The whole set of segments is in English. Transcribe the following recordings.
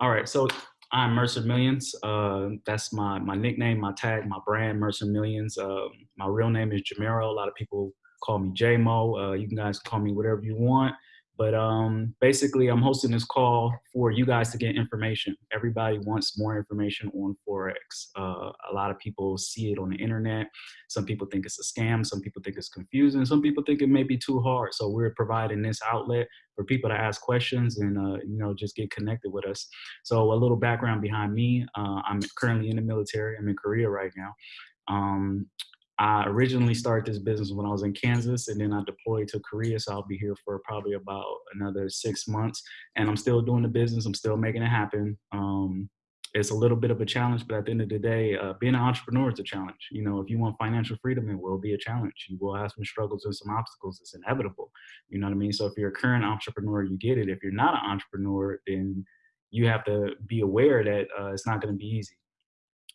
All right, so I'm Mercer Millions. Uh, that's my my nickname, my tag, my brand, Mercer Millions. Uh, my real name is Jamero. A lot of people call me JMO. Uh, you guys call me whatever you want. But um, basically, I'm hosting this call for you guys to get information. Everybody wants more information on Forex. Uh, a lot of people see it on the internet. Some people think it's a scam. Some people think it's confusing. Some people think it may be too hard. So we're providing this outlet for people to ask questions and uh, you know just get connected with us. So a little background behind me. Uh, I'm currently in the military. I'm in Korea right now. Um, I originally started this business when I was in Kansas and then I deployed to Korea. So I'll be here for probably about another six months and I'm still doing the business. I'm still making it happen. Um, it's a little bit of a challenge, but at the end of the day, uh, being an entrepreneur is a challenge. You know, if you want financial freedom, it will be a challenge. You will have some struggles and some obstacles. It's inevitable. You know what I mean? So if you're a current entrepreneur, you get it. If you're not an entrepreneur, then you have to be aware that uh, it's not going to be easy.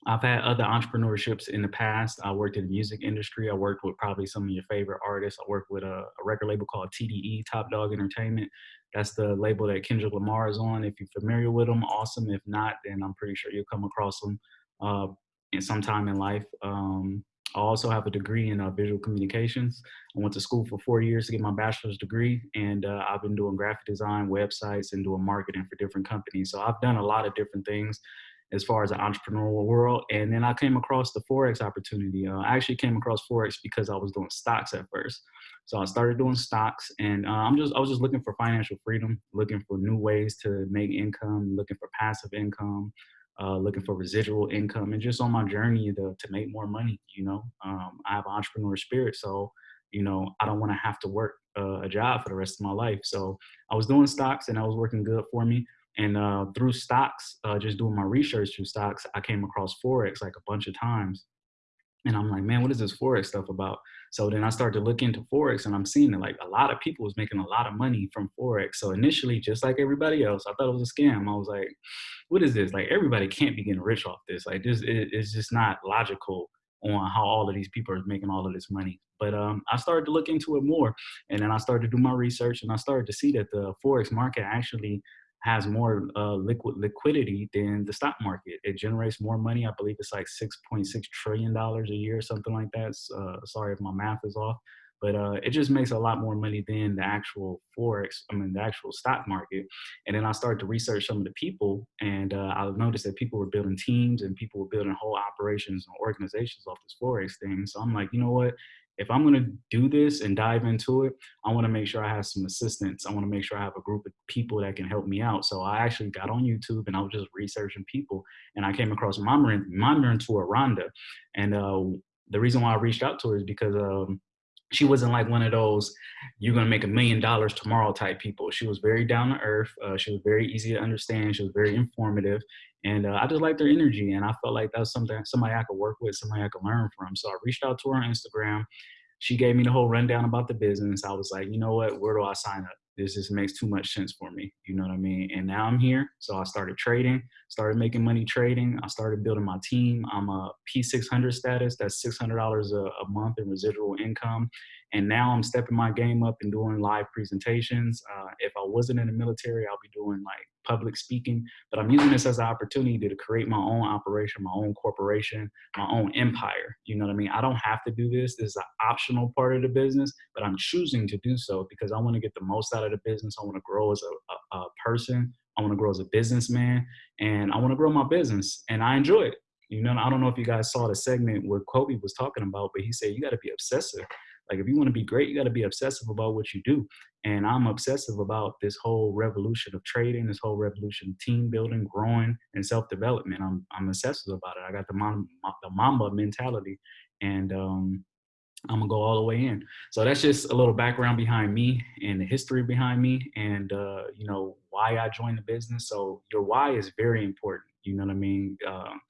I've had other entrepreneurships in the past. I worked in the music industry. I worked with probably some of your favorite artists. I worked with a, a record label called TDE, Top Dawg Entertainment. That's the label that Kendrick Lamar is on. If you're familiar with them, awesome. If not, then I'm pretty sure you'll come across them uh, in some time in life. Um, I also have a degree in uh, visual communications. I went to school for four years to get my bachelor's degree, and uh, I've been doing graphic design, websites, and doing marketing for different companies. So I've done a lot of different things as far as the entrepreneurial world. And then I came across the Forex opportunity. Uh, I actually came across Forex because I was doing stocks at first. So I started doing stocks and uh, I'm just, I was just looking for financial freedom, looking for new ways to make income, looking for passive income, uh, looking for residual income and just on my journey to, to make more money, you know, um, I have entrepreneur spirit. So, you know, I don't want to have to work uh, a job for the rest of my life. So I was doing stocks and I was working good for me. And uh, through stocks, uh, just doing my research through stocks, I came across Forex like a bunch of times. And I'm like, man, what is this Forex stuff about? So then I started to look into Forex and I'm seeing that like a lot of people was making a lot of money from Forex. So initially, just like everybody else, I thought it was a scam. I was like, what is this? Like everybody can't be getting rich off this. Like this, it, it's just not logical on how all of these people are making all of this money. But um, I started to look into it more and then I started to do my research and I started to see that the Forex market actually has more uh, liquid liquidity than the stock market. It generates more money. I believe it's like six point six trillion dollars a year, something like that. Uh, sorry if my math is off, but uh, it just makes a lot more money than the actual forex. I mean, the actual stock market. And then I started to research some of the people, and uh, I noticed that people were building teams and people were building whole operations and organizations off this forex thing. So I'm like, you know what? If I'm going to do this and dive into it, I want to make sure I have some assistance. I want to make sure I have a group of people that can help me out. So I actually got on YouTube and I was just researching people, and I came across my my mentor Rhonda, and uh, the reason why I reached out to her is because um, she wasn't like one of those you're going to make a million dollars tomorrow type people. She was very down to earth uh, she was very easy to understand she was very informative and uh, i just liked her energy and i felt like that was something somebody i could work with somebody i could learn from. So i reached out to her on instagram. She gave me the whole rundown about the business. I was like you know what? Where do i sign up this just makes too much sense for me. You know what I mean? And now I'm here. So I started trading, started making money trading. I started building my team. I'm a P600 status. That's $600 a, a month in residual income. And now I'm stepping my game up and doing live presentations. Uh, if I wasn't in the military, I'll be doing like public speaking, but I'm using this as an opportunity to create my own operation, my own corporation, my own empire. You know what I mean? I don't have to do this. This is an optional part of the business, but I'm choosing to do so because I want to get the most out of the business. I want to grow as a, a, a person. I want to grow as a businessman and I want to grow my business and I enjoy it. You know, I don't know if you guys saw the segment where Kobe was talking about, but he said you got to be obsessive. Like if you want to be great, you got to be obsessive about what you do. And I'm obsessive about this whole revolution of trading, this whole revolution of team building, growing, and self development. I'm I'm obsessive about it. I got the Mamba, the Mamba mentality, and um, I'm gonna go all the way in. So that's just a little background behind me and the history behind me, and uh, you know why I joined the business. So your why is very important. You know what I mean? Um,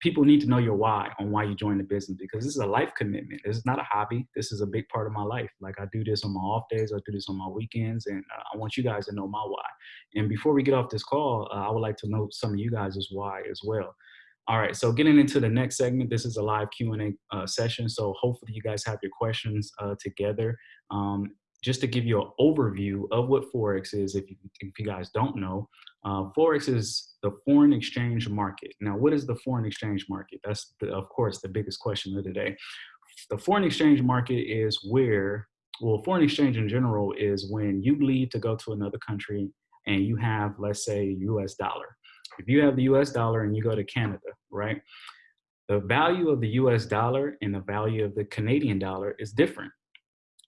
people need to know your why on why you joined the business because this is a life commitment. This is not a hobby. This is a big part of my life. Like I do this on my off days, I do this on my weekends, and uh, I want you guys to know my why. And before we get off this call, uh, I would like to know some of you guys' why as well. All right, so getting into the next segment, this is a live Q&A uh, session. So hopefully you guys have your questions uh, together. Um, just to give you an overview of what Forex is, if you, if you guys don't know, uh, Forex is the foreign exchange market. Now, what is the foreign exchange market? That's, the, of course, the biggest question of the day. The foreign exchange market is where, well, foreign exchange in general is when you leave to go to another country and you have, let's say, US dollar. If you have the US dollar and you go to Canada, right? The value of the US dollar and the value of the Canadian dollar is different.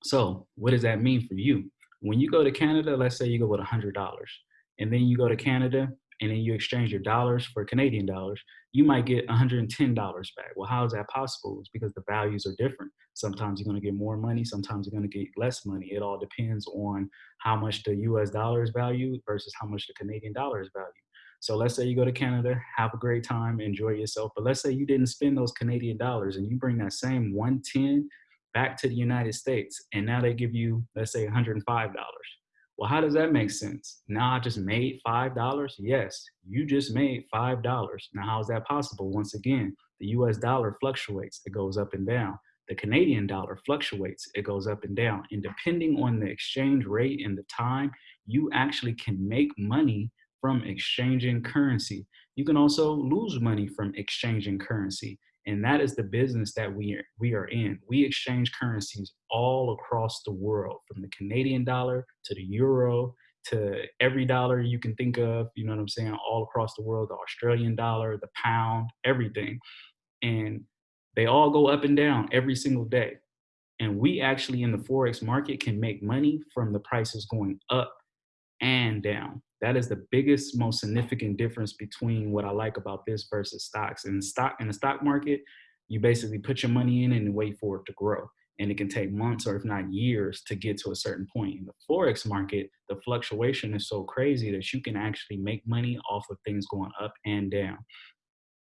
So what does that mean for you? When you go to Canada, let's say you go with $100 and then you go to Canada and then you exchange your dollars for Canadian dollars, you might get $110 back. Well, how is that possible? It's because the values are different. Sometimes you're going to get more money, sometimes you're going to get less money. It all depends on how much the US dollar is valued versus how much the Canadian dollar is valued. So let's say you go to Canada, have a great time, enjoy yourself. But let's say you didn't spend those Canadian dollars and you bring that same 110 back to the United States and now they give you, let's say $105 well, how does that make sense? Now I just made $5? Yes, you just made $5. Now, how is that possible? Once again, the US dollar fluctuates, it goes up and down. The Canadian dollar fluctuates, it goes up and down. And depending on the exchange rate and the time, you actually can make money from exchanging currency. You can also lose money from exchanging currency. And that is the business that we are, we are in. We exchange currencies all across the world, from the Canadian dollar to the euro to every dollar you can think of, you know what I'm saying, all across the world, the Australian dollar, the pound, everything. And they all go up and down every single day. And we actually in the Forex market can make money from the prices going up and down. That is the biggest, most significant difference between what I like about this versus stocks. In stock in the stock market, you basically put your money in and wait for it to grow. And it can take months or if not years to get to a certain point. In the Forex market, the fluctuation is so crazy that you can actually make money off of things going up and down.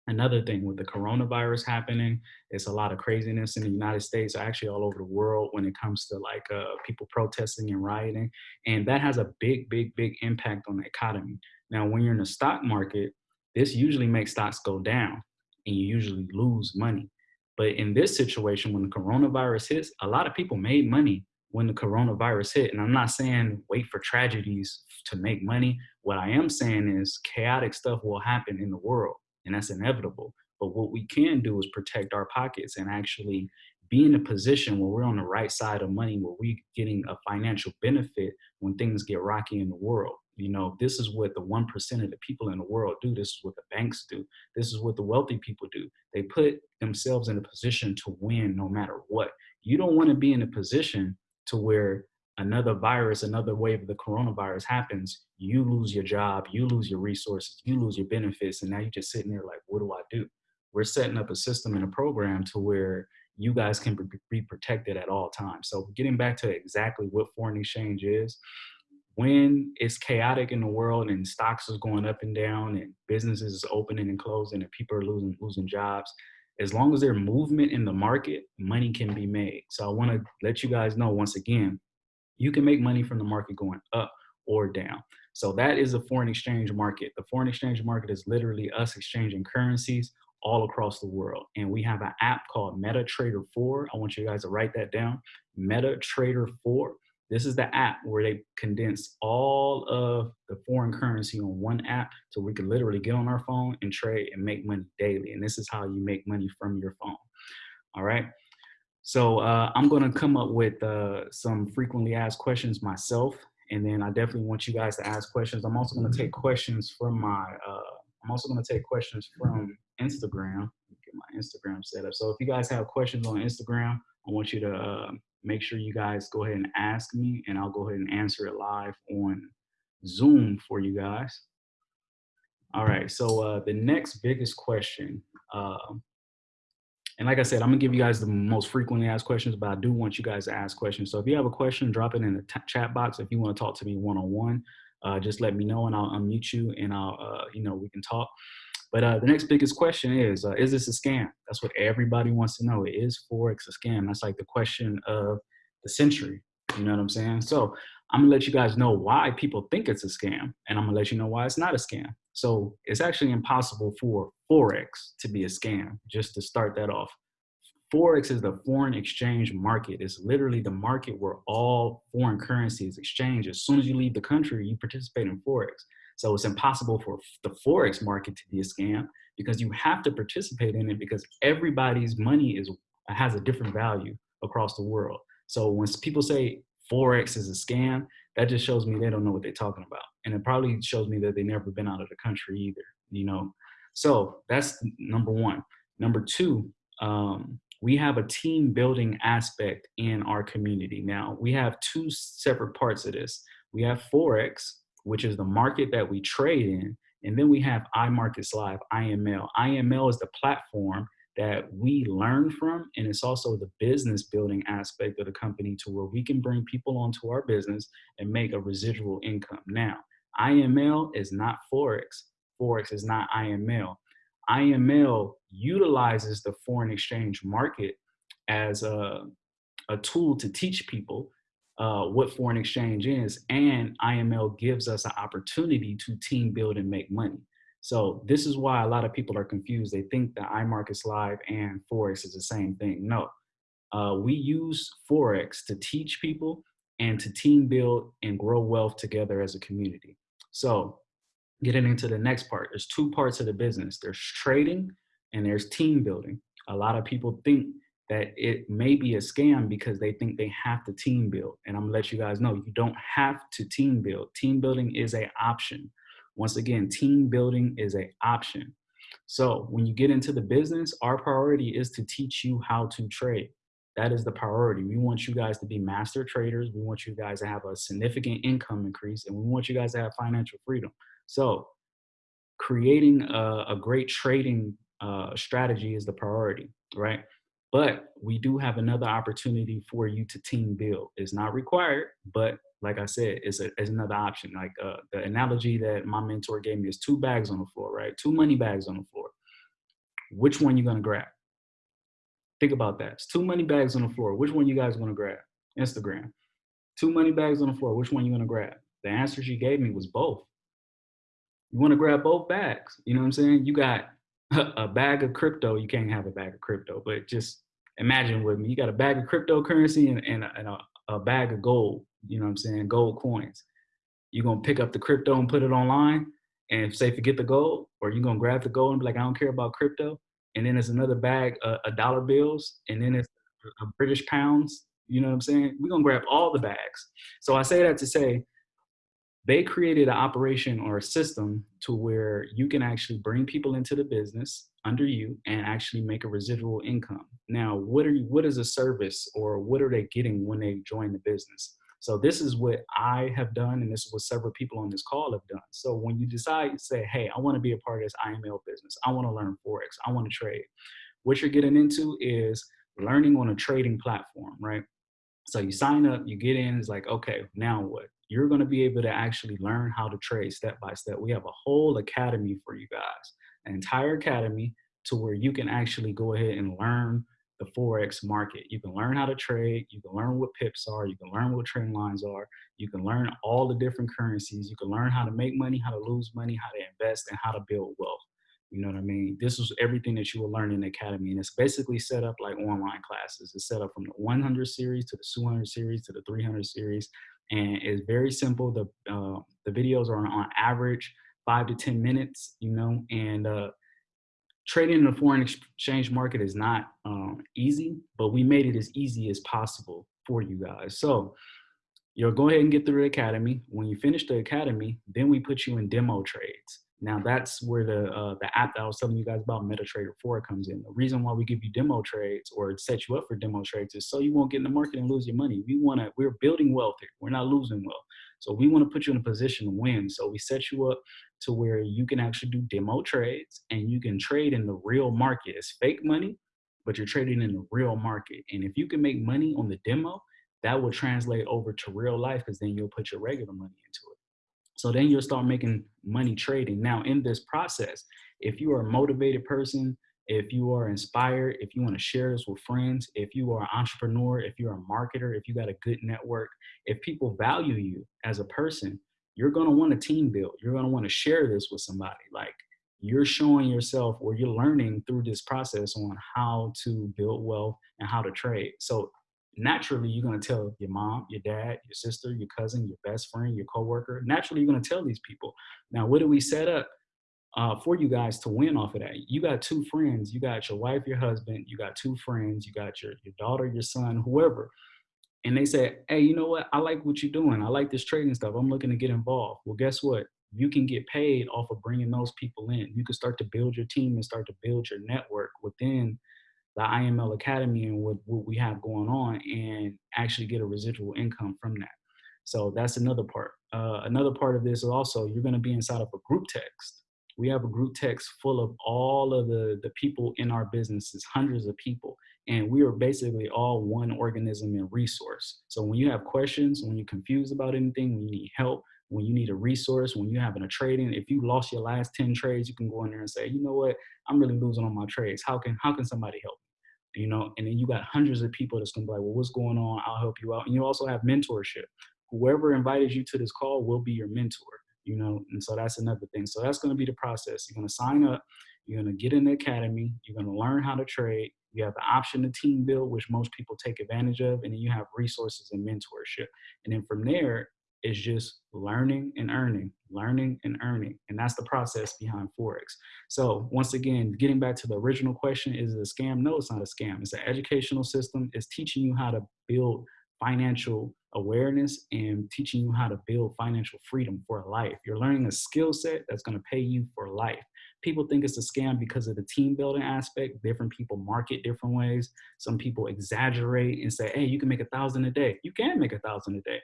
Another thing with the coronavirus happening, it's a lot of craziness in the United States, actually all over the world when it comes to like uh, people protesting and rioting. And that has a big, big, big impact on the economy. Now, when you're in the stock market, this usually makes stocks go down and you usually lose money. But in this situation, when the coronavirus hits, a lot of people made money when the coronavirus hit. And I'm not saying wait for tragedies to make money. What I am saying is chaotic stuff will happen in the world and that's inevitable. But what we can do is protect our pockets and actually be in a position where we're on the right side of money, where we're getting a financial benefit when things get rocky in the world. You know, this is what the 1% of the people in the world do. This is what the banks do. This is what the wealthy people do. They put themselves in a position to win no matter what. You don't want to be in a position to where another virus, another wave of the coronavirus happens, you lose your job, you lose your resources, you lose your benefits, and now you're just sitting there like, what do I do? We're setting up a system and a program to where you guys can be protected at all times. So getting back to exactly what foreign exchange is, when it's chaotic in the world and stocks is going up and down and businesses is opening and closing and people are losing losing jobs, as long as there's movement in the market, money can be made. So I want to let you guys know once again, you can make money from the market going up or down. So that is a foreign exchange market. The foreign exchange market is literally us exchanging currencies all across the world. And we have an app called MetaTrader 4. I want you guys to write that down. MetaTrader 4. This is the app where they condense all of the foreign currency on one app so we can literally get on our phone and trade and make money daily. And this is how you make money from your phone. All right. So uh, I'm gonna come up with uh, some frequently asked questions myself, and then I definitely want you guys to ask questions. I'm also gonna take questions from my, uh, I'm also gonna take questions from Instagram. Get my Instagram set up. So if you guys have questions on Instagram, I want you to uh, make sure you guys go ahead and ask me, and I'll go ahead and answer it live on Zoom for you guys. All right, so uh, the next biggest question uh, and like I said, I'm gonna give you guys the most frequently asked questions, but I do want you guys to ask questions. So if you have a question, drop it in the chat box. If you want to talk to me one-on-one, uh, just let me know and I'll unmute you and I'll, uh, you know, we can talk. But uh, the next biggest question is, uh, is this a scam? That's what everybody wants to know. It is Forex a scam? That's like the question of the century. You know what I'm saying? So I'm gonna let you guys know why people think it's a scam, and I'm gonna let you know why it's not a scam. So it's actually impossible for Forex to be a scam, just to start that off. Forex is the foreign exchange market. It's literally the market where all foreign currencies exchange. As soon as you leave the country, you participate in Forex. So it's impossible for the Forex market to be a scam because you have to participate in it because everybody's money is has a different value across the world. So when people say Forex is a scam, that just shows me they don't know what they're talking about. And it probably shows me that they never been out of the country either, you know? So that's number one. Number two, um, we have a team building aspect in our community. Now, we have two separate parts of this. We have Forex, which is the market that we trade in, and then we have iMarkets Live, IML. IML is the platform that we learn from, and it's also the business building aspect of the company to where we can bring people onto our business and make a residual income. Now, IML is not Forex. Forex is not IML. IML utilizes the foreign exchange market as a, a tool to teach people uh, what foreign exchange is, and IML gives us an opportunity to team build and make money. So this is why a lot of people are confused. They think that iMarkets Live and Forex is the same thing. No, uh, we use Forex to teach people and to team build and grow wealth together as a community. So getting into the next part, there's two parts of the business. There's trading and there's team building. A lot of people think that it may be a scam because they think they have to team build. And I'm gonna let you guys know, you don't have to team build. Team building is a option. Once again, team building is a option. So when you get into the business, our priority is to teach you how to trade. That is the priority. We want you guys to be master traders. We want you guys to have a significant income increase and we want you guys to have financial freedom. So creating a, a great trading uh, strategy is the priority, right? But we do have another opportunity for you to team build. It's not required, but like I said, it's, a, it's another option. Like uh, the analogy that my mentor gave me is two bags on the floor, right? Two money bags on the floor. Which one you gonna grab? Think about that. It's two money bags on the floor. Which one you guys gonna grab? Instagram. Two money bags on the floor. Which one you gonna grab? The answer she gave me was both. You wanna grab both bags. You know what I'm saying? You got a bag of crypto, you can't have a bag of crypto, but just imagine with me, you got a bag of cryptocurrency and, and, a, and a, a, bag of gold, you know what I'm saying, gold coins. You're gonna pick up the crypto and put it online and say, forget the gold, or you're gonna grab the gold and be like, I don't care about crypto. And then there's another bag uh, of, of dollar bills, and then it's British pounds, you know what I'm saying? We're gonna grab all the bags. So I say that to say, they created an operation or a system to where you can actually bring people into the business under you and actually make a residual income. Now, what are you, what is a service or what are they getting when they join the business? So this is what I have done, and this is what several people on this call have done. So when you decide to say, hey, I want to be a part of this IML business, I want to learn Forex, I want to trade, what you're getting into is learning on a trading platform, right? So you sign up, you get in, it's like, okay, now what? You're going to be able to actually learn how to trade step by step. We have a whole academy for you guys, an entire academy to where you can actually go ahead and learn the Forex market. You can learn how to trade. You can learn what pips are. You can learn what trend lines are. You can learn all the different currencies. You can learn how to make money, how to lose money, how to invest, and how to build wealth. You know what I mean? This is everything that you will learn in the academy. And it's basically set up like online classes. It's set up from the 100 series to the 200 series to the 300 series and it's very simple. The uh, the videos are on average five to ten minutes, you know, and uh, trading in the foreign exchange market is not um, easy, but we made it as easy as possible for you guys. So you'll go ahead and get through the academy. When you finish the academy, then we put you in demo trades. Now that's where the uh, the app that I was telling you guys about, MetaTrader 4, comes in. The reason why we give you demo trades or set you up for demo trades is so you won't get in the market and lose your money. We want to, we're building wealth here. We're not losing wealth. So we want to put you in a position to win. So we set you up to where you can actually do demo trades and you can trade in the real market. It's fake money, but you're trading in the real market. And if you can make money on the demo, that will translate over to real life because then you'll put your regular money into it. So then you'll start making money trading. Now in this process, if you are a motivated person, if you are inspired, if you want to share this with friends, if you are an entrepreneur, if you're a marketer, if you got a good network, if people value you as a person, you're going to want to team build. You're going to want to share this with somebody. Like you're showing yourself or you're learning through this process on how to build wealth and how to trade. So naturally you're going to tell your mom, your dad, your sister, your cousin, your best friend, your coworker. Naturally, you're going to tell these people. Now, what do we set up uh, for you guys to win off of that? You got two friends. You got your wife, your husband. You got two friends. You got your your daughter, your son, whoever. And they say, hey, you know what? I like what you're doing. I like this trading stuff. I'm looking to get involved. Well, guess what? You can get paid off of bringing those people in. You can start to build your team and start to build your network within the IML Academy and what, what we have going on and actually get a residual income from that. So that's another part. Uh, another part of this is also you're going to be inside of a group text. We have a group text full of all of the, the people in our businesses, hundreds of people. And we are basically all one organism and resource. So when you have questions, when you're confused about anything, when you need help, when you need a resource, when you're having a trading, if you lost your last 10 trades, you can go in there and say, you know what, I'm really losing on my trades. How can how can somebody help? You know, and then you got hundreds of people that's gonna be like, well, what's going on? I'll help you out. And you also have mentorship. Whoever invited you to this call will be your mentor, you know, and so that's another thing. So that's gonna be the process. You're gonna sign up, you're gonna get in the academy, you're gonna learn how to trade, you have the option to team build, which most people take advantage of, and then you have resources and mentorship. And then from there, it's just learning and earning, learning and earning. And that's the process behind Forex. So once again, getting back to the original question, is it a scam? No, it's not a scam. It's an educational system. It's teaching you how to build financial awareness and teaching you how to build financial freedom for life. You're learning a skill set that's going to pay you for life. People think it's a scam because of the team building aspect. Different people market different ways. Some people exaggerate and say, hey, you can make a thousand a day. You can make a thousand a day.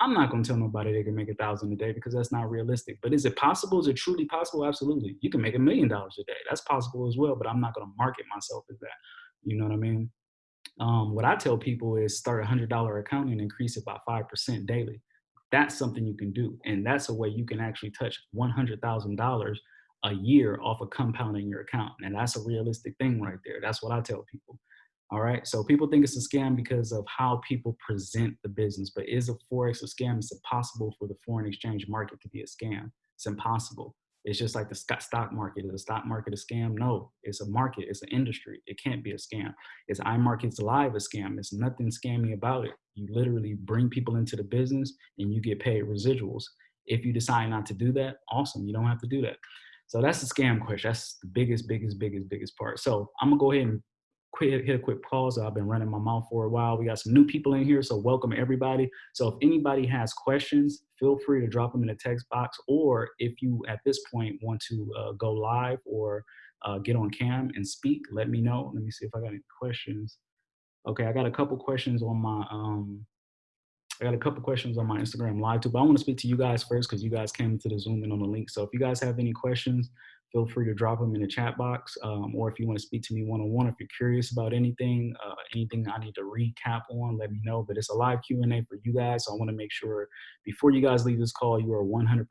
I'm not going to tell nobody they can make a thousand a day because that's not realistic. But is it possible? Is it truly possible? Absolutely. You can make a million dollars a day. That's possible as well. But I'm not going to market myself as that. You know what I mean? Um, what I tell people is start a hundred dollar account and increase it by five percent daily. That's something you can do, and that's a way you can actually touch one hundred thousand dollars a year off of compounding your account, and that's a realistic thing right there. That's what I tell people. All right. So people think it's a scam because of how people present the business. But is a Forex a scam? It's impossible for the foreign exchange market to be a scam. It's impossible. It's just like the stock market. Is the stock market a scam? No, it's a market. It's an industry. It can't be a scam. Is iMarkets Live a scam? It's nothing scammy about it. You literally bring people into the business and you get paid residuals. If you decide not to do that, awesome. You don't have to do that. So that's the scam question. That's the biggest, biggest, biggest, biggest part. So I'm gonna go ahead and quick hit a quick pause. I've been running my mouth for a while. We got some new people in here, so welcome everybody. So if anybody has questions, feel free to drop them in the text box, or if you at this point want to uh, go live or uh, get on cam and speak, let me know. Let me see if I got any questions. Okay, I got a couple questions on my um, I got a couple questions on my Instagram live too, but I want to speak to you guys first because you guys came to the Zoom and on the link. So if you guys have any questions, feel free to drop them in the chat box. Um, or if you want to speak to me one-on-one, if you're curious about anything, uh, anything I need to recap on, let me know. But it's a live Q&A for you guys. So I want to make sure before you guys leave this call, you are 100%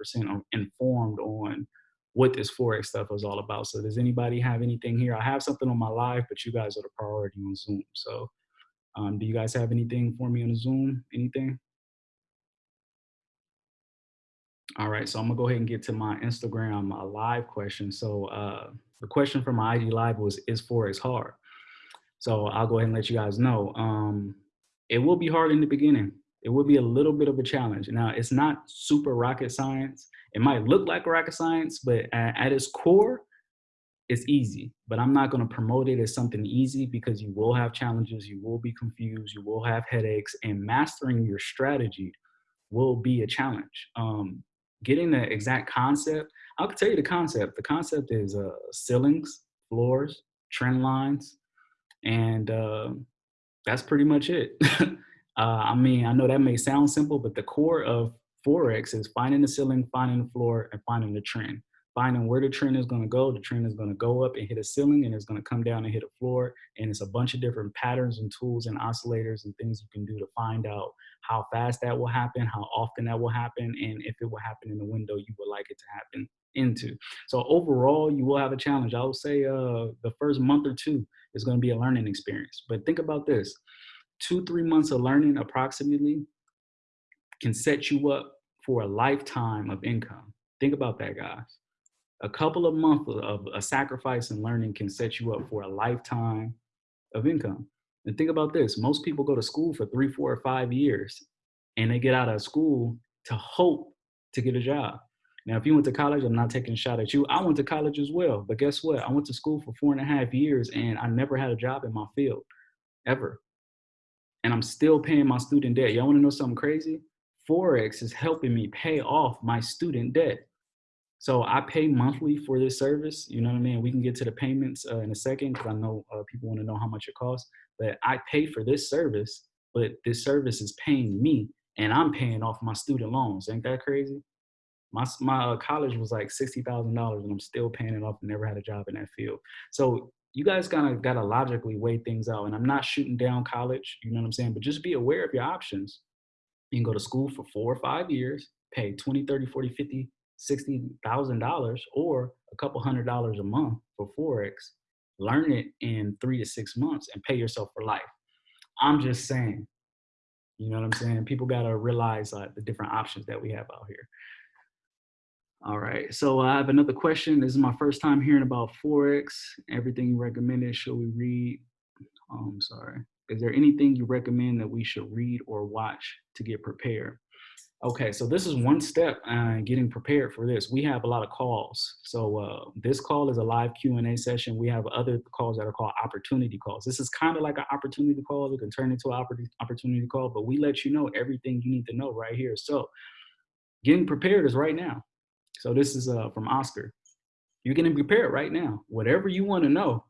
informed on what this Forex stuff is all about. So does anybody have anything here? I have something on my live, but you guys are the priority on Zoom. So um, do you guys have anything for me on Zoom? Anything? All right, so I'm gonna go ahead and get to my Instagram uh, live question. So uh, the question from my IG live was, is Forex hard? So I'll go ahead and let you guys know. Um, it will be hard in the beginning. It will be a little bit of a challenge. Now, it's not super rocket science. It might look like rocket science, but at, at its core, it's easy. But I'm not gonna promote it as something easy because you will have challenges, you will be confused, you will have headaches, and mastering your strategy will be a challenge. Um, getting the exact concept, I'll tell you the concept. The concept is uh, ceilings, floors, trend lines, and uh, that's pretty much it. uh, I mean, I know that may sound simple, but the core of Forex is finding the ceiling, finding the floor, and finding the trend finding where the trend is going to go. The trend is going to go up and hit a ceiling and it's going to come down and hit a floor. And it's a bunch of different patterns and tools and oscillators and things you can do to find out how fast that will happen, how often that will happen, and if it will happen in the window you would like it to happen into. So overall, you will have a challenge. I would say uh, the first month or two is going to be a learning experience. But think about this, two, three months of learning approximately can set you up for a lifetime of income. Think about that, guys a couple of months of a sacrifice and learning can set you up for a lifetime of income. And think about this most people go to school for three, four, or five years and they get out of school to hope to get a job. Now, if you went to college, I'm not taking a shot at you. I went to college as well. But guess what? I went to school for four and a half years and I never had a job in my field ever. And I'm still paying my student debt. Y'all wanna know something crazy? Forex is helping me pay off my student debt. So I pay monthly for this service. You know what I mean? We can get to the payments uh, in a second because I know uh, people want to know how much it costs. But I pay for this service, but this service is paying me, and I'm paying off my student loans. Ain't that crazy? My my uh, college was like sixty thousand dollars, and I'm still paying it off. And never had a job in that field. So you guys kind of gotta logically weigh things out. And I'm not shooting down college. You know what I'm saying? But just be aware of your options. You can go to school for four or five years, pay 20, 30, 40, 50, $60,000 or a couple hundred dollars a month for Forex, learn it in three to six months and pay yourself for life. I'm just saying, you know what I'm saying? People got to realize uh, the different options that we have out here. All right, so I have another question. This is my first time hearing about Forex. Everything you recommended, should we read? Oh, I'm sorry. Is there anything you recommend that we should read or watch to get prepared? Okay, so this is one step uh, getting prepared for this. We have a lot of calls. So uh, this call is a live Q&A session. We have other calls that are called opportunity calls. This is kind of like an opportunity call. It can turn into an opportunity call, but we let you know everything you need to know right here. So getting prepared is right now. So this is uh, from Oscar. You're getting prepared right now. Whatever you want to know,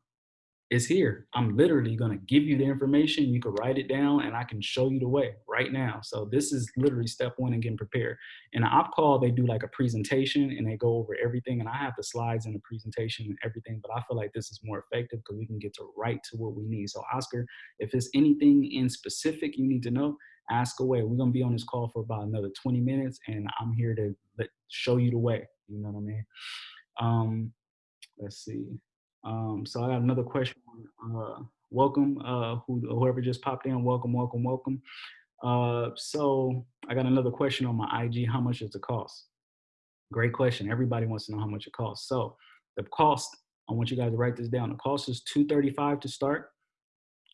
is here. I'm literally going to give you the information. You can write it down and I can show you the way right now. So this is literally step one in getting prepared. In an op call, they do like a presentation and they go over everything. And I have the slides and the presentation and everything, but I feel like this is more effective because we can get to right to what we need. So Oscar, if there's anything in specific you need to know, ask away. We're going to be on this call for about another 20 minutes and I'm here to show you the way. You know what I mean? Um, let's see. Um, so I got another question. Uh, welcome, uh, who, whoever just popped in, welcome, welcome, welcome. Uh, so I got another question on my IG. How much does it cost? Great question. Everybody wants to know how much it costs. So the cost, I want you guys to write this down. The cost is 235 to start,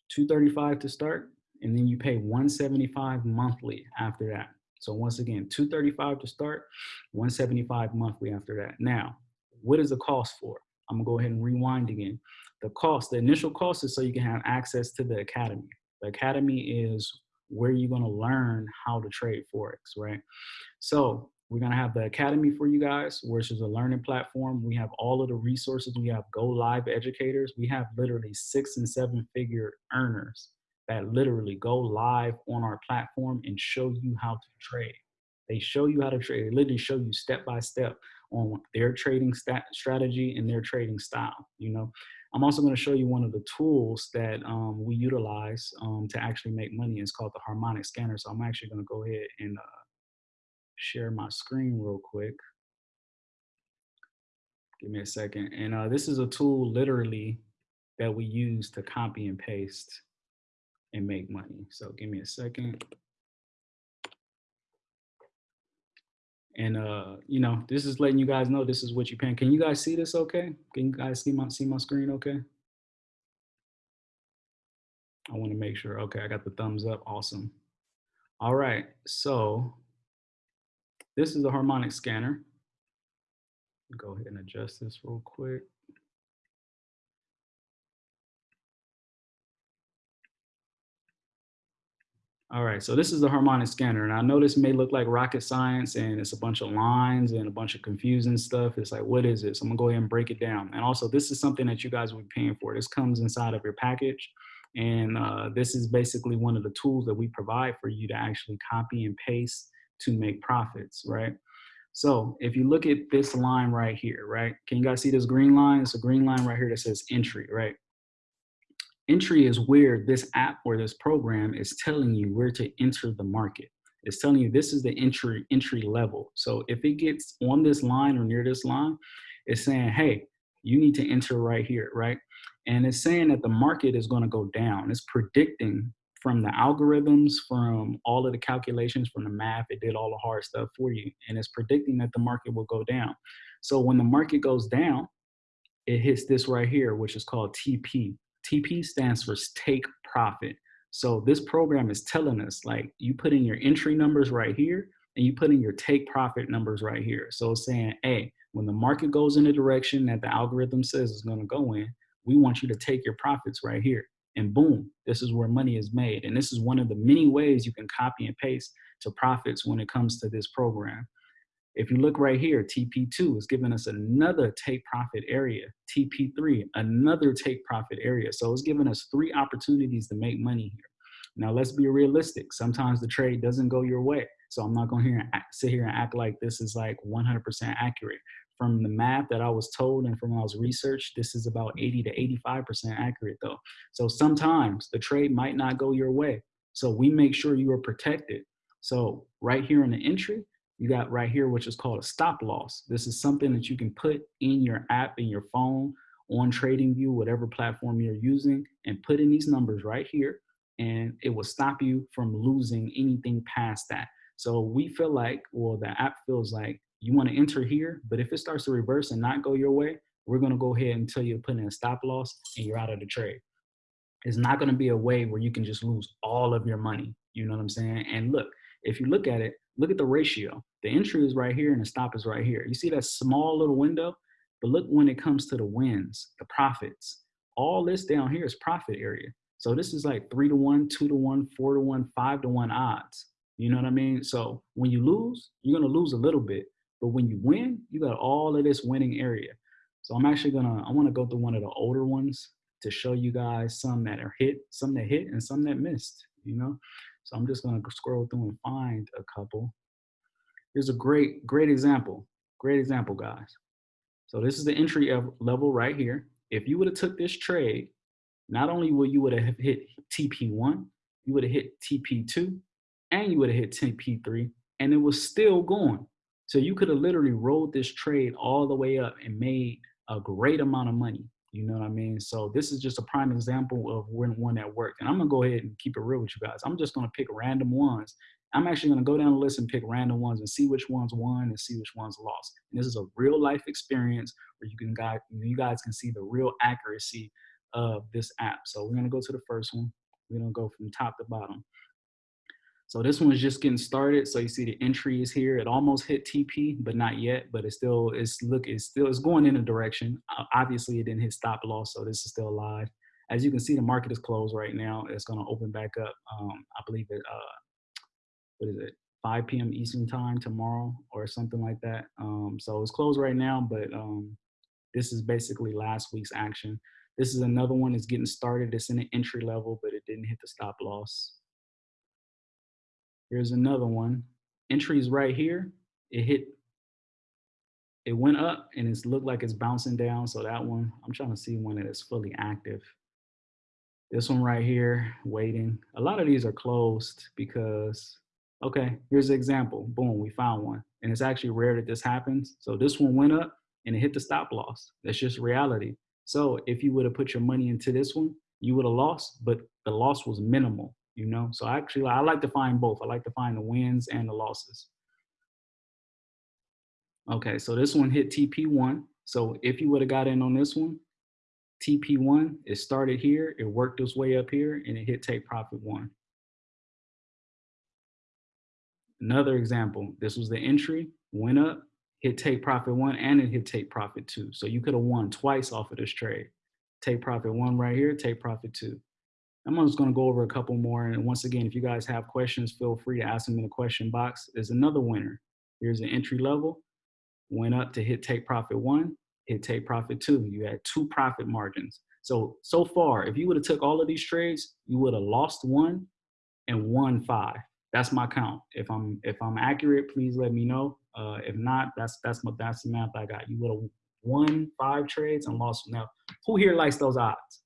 235 to start, and then you pay 175 monthly after that. So once again, 235 to start, 175 monthly after that. Now, what is the cost for? I'm gonna go ahead and rewind again. The cost, the initial cost is so you can have access to the academy. The academy is where you're gonna learn how to trade Forex, right? So we're gonna have the academy for you guys, which is a learning platform. We have all of the resources. We have go live educators. We have literally six and seven figure earners that literally go live on our platform and show you how to trade. They show you how to trade. They literally show you step by step on their trading strategy and their trading style. You know, I'm also going to show you one of the tools that um, we utilize um, to actually make money. It's called the harmonic scanner. So I'm actually going to go ahead and uh, share my screen real quick. Give me a second. And uh, this is a tool literally that we use to copy and paste and make money. So give me a second. And uh, you know, this is letting you guys know this is what you're paying. Can you guys see this okay? Can you guys see my see my screen okay? I want to make sure. Okay, I got the thumbs up. Awesome. All right, so this is the harmonic scanner. Go ahead and adjust this real quick. All right, so this is the harmonic scanner. And I know this may look like rocket science and it's a bunch of lines and a bunch of confusing stuff. It's like, what is this? I'm gonna go ahead and break it down. And also this is something that you guys will be paying for. This comes inside of your package. And uh, this is basically one of the tools that we provide for you to actually copy and paste to make profits, right? So if you look at this line right here, right? Can you guys see this green line? It's a green line right here that says entry, right? Entry is where this app or this program is telling you where to enter the market. It's telling you this is the entry entry level. So if it gets on this line or near this line, it's saying, hey, you need to enter right here, right? And it's saying that the market is going to go down. It's predicting from the algorithms, from all of the calculations, from the math, it did all the hard stuff for you. And it's predicting that the market will go down. So when the market goes down, it hits this right here, which is called TP, TP stands for take profit. So this program is telling us like you put in your entry numbers right here and you put in your take profit numbers right here. So it's saying, hey, when the market goes in the direction that the algorithm says it's gonna go in, we want you to take your profits right here. And boom, this is where money is made. And this is one of the many ways you can copy and paste to profits when it comes to this program. If you look right here, TP2 is giving us another take profit area. TP3, another take profit area. So it's giving us three opportunities to make money here. Now let's be realistic. Sometimes the trade doesn't go your way. So I'm not going to sit here and act like this is like 100% accurate. From the math that I was told and from when I was researched, this is about 80 to 85% accurate though. So sometimes the trade might not go your way. So we make sure you are protected. So right here in the entry, you got right here, which is called a stop loss. This is something that you can put in your app, in your phone, on TradingView, whatever platform you're using, and put in these numbers right here, and it will stop you from losing anything past that. So we feel like, well, the app feels like you want to enter here, but if it starts to reverse and not go your way, we're going to go ahead and tell you put in a stop loss and you're out of the trade. It's not going to be a way where you can just lose all of your money. You know what I'm saying? And look, if you look at it, look at the ratio. The entry is right here and the stop is right here. You see that small little window? But look when it comes to the wins, the profits. All this down here is profit area. So this is like three to one, two to one, four to one, five to one odds. You know what I mean? So when you lose, you're gonna lose a little bit. But when you win, you got all of this winning area. So I'm actually gonna, I wanna go through one of the older ones to show you guys some that are hit, some that hit and some that missed, you know? So I'm just gonna scroll through and find a couple. Here's a great, great example. Great example, guys. So this is the entry level right here. If you would have took this trade, not only would you would have hit TP1, you would have hit TP2, and you would have hit TP3, and it was still going. So you could have literally rolled this trade all the way up and made a great amount of money. You know what I mean? So this is just a prime example of when one that worked. And I'm gonna go ahead and keep it real with you guys. I'm just gonna pick random ones. I'm actually gonna go down the list and pick random ones and see which ones won and see which ones lost. And this is a real life experience where you can guys, you guys can see the real accuracy of this app. So we're gonna go to the first one. We're gonna go from top to bottom. So this one's just getting started. So you see the entry is here. It almost hit TP, but not yet. But it's still, it's look, it's still, it's going in a direction. Obviously, it didn't hit stop loss, so this is still alive. As you can see, the market is closed right now. It's going to open back up. Um, I believe it. Uh, what is it? 5 p.m. Eastern time tomorrow or something like that. Um, so it's closed right now, but um, this is basically last week's action. This is another one that's getting started. It's in the entry level, but it didn't hit the stop loss. Here's another one. Entries right here. It hit, it went up and it's looked like it's bouncing down. So that one, I'm trying to see one that is fully active. This one right here, waiting. A lot of these are closed because, okay, here's an example. Boom, we found one. And it's actually rare that this happens. So this one went up and it hit the stop loss. That's just reality. So if you would have put your money into this one, you would have lost, but the loss was minimal you know? So actually, I like to find both. I like to find the wins and the losses. Okay, so this one hit TP1. So if you would have got in on this one, TP1, it started here, it worked its way up here, and it hit take profit one. Another example, this was the entry, went up, hit take profit one, and it hit take profit two. So you could have won twice off of this trade. Take profit one right here, take profit two. I'm just going to go over a couple more. And once again, if you guys have questions, feel free to ask them in the question box. There's another winner. Here's an entry level. Went up to hit take profit one, hit take profit two. You had two profit margins. So, so far, if you would have took all of these trades, you would have lost one and won five. That's my count. If I'm if I'm accurate, please let me know. Uh, if not, that's that's my that's the math I got. You would have won five trades and lost. Now, who here likes those odds?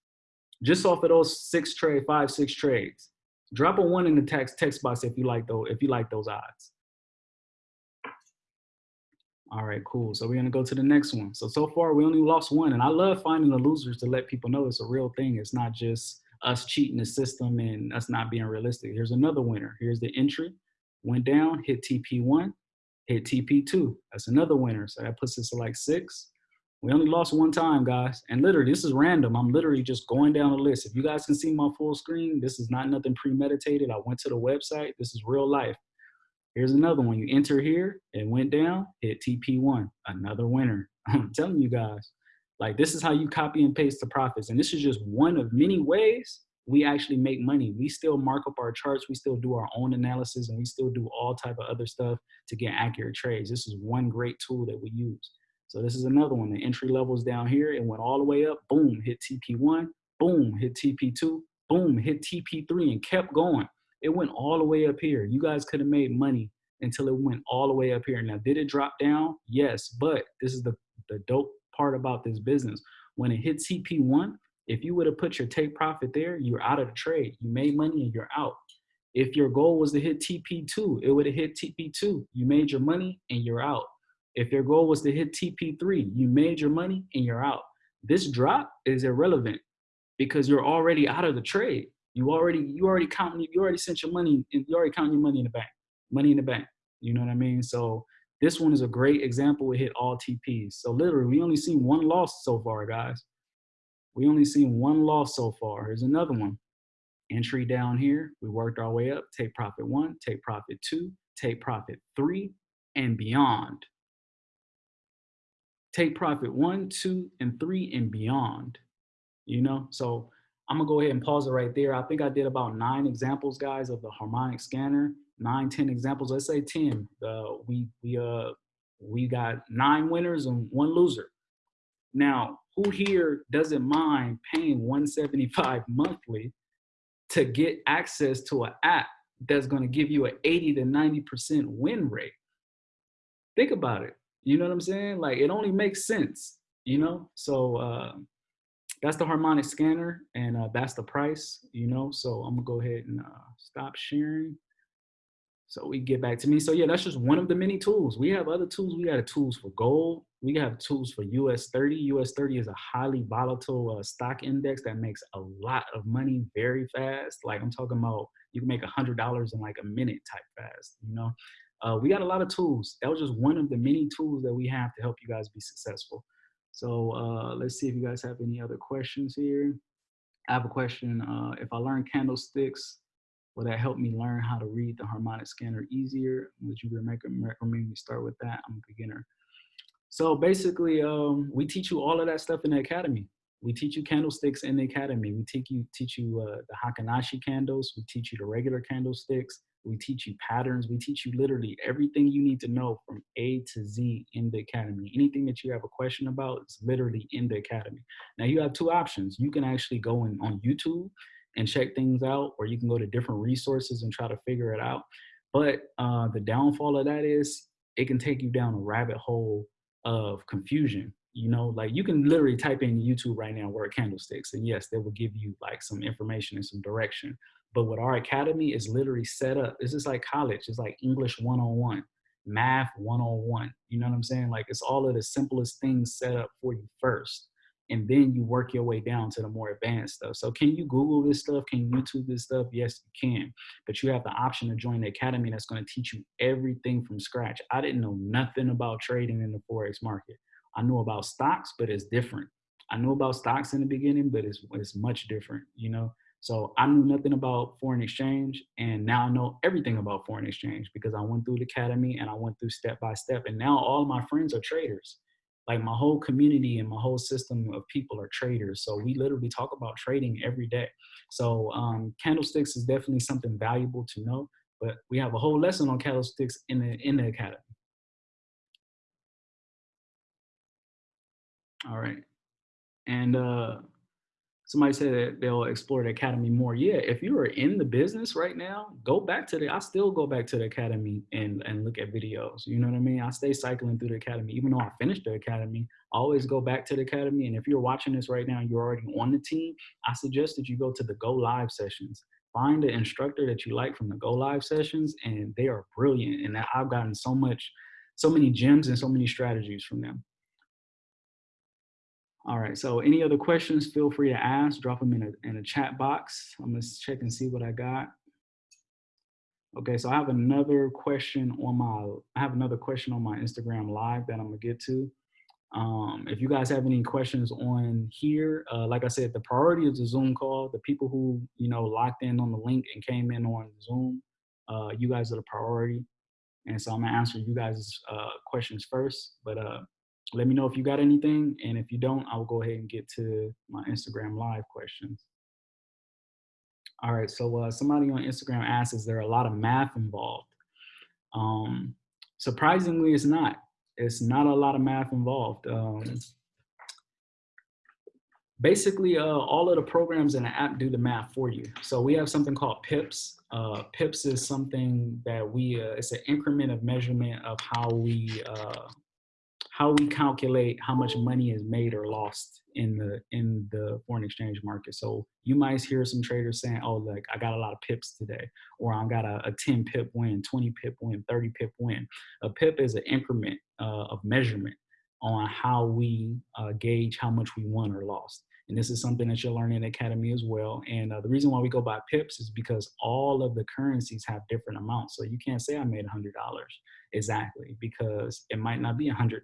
Just off of those six trade, five, six trades. Drop a one in the text text box if you like those if you like those odds. All right, cool. So we're gonna go to the next one. So so far we only lost one, and I love finding the losers to let people know it's a real thing. It's not just us cheating the system and us not being realistic. Here's another winner. Here's the entry. Went down, hit TP1, hit TP2. That's another winner. So that puts us to like six. We only lost one time, guys. And literally, this is random. I'm literally just going down the list. If you guys can see my full screen, this is not nothing premeditated. I went to the website. This is real life. Here's another one. You enter here, it went down, hit TP1, another winner. I'm telling you guys, like this is how you copy and paste the profits. And this is just one of many ways we actually make money. We still mark up our charts. We still do our own analysis and we still do all type of other stuff to get accurate trades. This is one great tool that we use. So this is another one. The entry levels down here. It went all the way up. Boom, hit TP1. Boom, hit TP2. Boom, hit TP3 and kept going. It went all the way up here. You guys could have made money until it went all the way up here. Now, did it drop down? Yes, but this is the, the dope part about this business. When it hit TP1, if you would have put your take profit there, you're out of the trade. You made money and you're out. If your goal was to hit TP2, it would have hit TP2. You made your money and you're out. If your goal was to hit TP3, you made your money and you're out. This drop is irrelevant because you're already out of the trade. You already, you already counting, you already sent your money, and you already counting your money in the bank, money in the bank. You know what I mean? So this one is a great example. We hit all TPs. So literally, we only seen one loss so far, guys. We only seen one loss so far. Here's another one. Entry down here. We worked our way up. Take profit one, take profit two, take profit three, and beyond take profit one, two, and three and beyond, you know? So I'm gonna go ahead and pause it right there. I think I did about nine examples, guys, of the harmonic scanner, nine, ten examples. Let's say 10. Uh, we, we, uh, we got nine winners and one loser. Now, who here doesn't mind paying 175 monthly to get access to an app that's gonna give you an 80 to 90% win rate? Think about it. You know what I'm saying? Like it only makes sense, you know? So uh, that's the harmonic scanner and uh, that's the price, you know? So I'm gonna go ahead and uh, stop sharing. So we get back to me. So yeah, that's just one of the many tools. We have other tools. We got tools for gold. We have tools for US 30. US 30 is a highly volatile uh, stock index that makes a lot of money very fast. Like I'm talking about, you can make a hundred dollars in like a minute type fast, you know? Uh, we got a lot of tools. That was just one of the many tools that we have to help you guys be successful. So uh, let's see if you guys have any other questions here. I have a question. Uh, if I learn candlesticks, will that help me learn how to read the harmonic scanner easier? Would you recommend me start with that? I'm a beginner. So basically, um, we teach you all of that stuff in the academy. We teach you candlesticks in the academy. We teach you teach you uh, the Heikin-Ashi candles. We teach you the regular candlesticks. We teach you patterns. We teach you literally everything you need to know from A to Z in the academy. Anything that you have a question about is literally in the academy. Now you have two options. You can actually go in on YouTube and check things out, or you can go to different resources and try to figure it out. But uh, the downfall of that is it can take you down a rabbit hole of confusion. You know, like you can literally type in YouTube right now word candlesticks, and yes, they will give you like some information and some direction. But what our academy is literally set up, this is like college. It's like English 101, math 101. You know what I'm saying? Like it's all of the simplest things set up for you first. And then you work your way down to the more advanced stuff. So can you Google this stuff? Can you YouTube this stuff? Yes, you can. But you have the option to join the academy that's going to teach you everything from scratch. I didn't know nothing about trading in the Forex market. I knew about stocks, but it's different. I knew about stocks in the beginning, but it's, it's much different, you know? So I knew nothing about foreign exchange and now I know everything about foreign exchange because I went through the academy and I went through step by step and now all my friends are traders. Like my whole community and my whole system of people are traders. So we literally talk about trading every day. So um, candlesticks is definitely something valuable to know, but we have a whole lesson on candlesticks in the, in the academy. All right. And uh, somebody said that they'll explore the academy more. Yeah, if you are in the business right now, go back to the, I still go back to the academy and, and look at videos. You know what I mean? I stay cycling through the academy. Even though I finished the academy, I always go back to the academy. And if you're watching this right now, you're already on the team, I suggest that you go to the go live sessions. Find an instructor that you like from the go live sessions and they are brilliant. And I've gotten so much, so many gems and so many strategies from them. All right, so any other questions, feel free to ask, drop them in a, in a chat box. I'm gonna check and see what I got. Okay, so I have another question on my, I have another question on my Instagram live that I'm gonna get to. Um, if you guys have any questions on here, uh, like I said, the priority is the Zoom call. The people who, you know, locked in on the link and came in on Zoom, uh, you guys are the priority. And so I'm gonna answer you guys' uh, questions first, but uh, let me know if you got anything. And if you don't, I'll go ahead and get to my Instagram live questions. All right, so uh, somebody on Instagram asks, is there a lot of math involved? Um, surprisingly, it's not. It's not a lot of math involved. Um, basically, uh, all of the programs in the app do the math for you. So we have something called PIPS. Uh, PIPS is something that we, uh, it's an increment of measurement of how we uh, how we calculate how much money is made or lost in the in the foreign exchange market. So you might hear some traders saying, "Oh, like I got a lot of pips today," or "I got a, a 10 pip win, 20 pip win, 30 pip win." A pip is an increment uh, of measurement on how we uh, gauge how much we won or lost. And this is something that you'll learn in Academy as well. And uh, the reason why we go by pips is because all of the currencies have different amounts. So you can't say I made $100 exactly because it might not be $100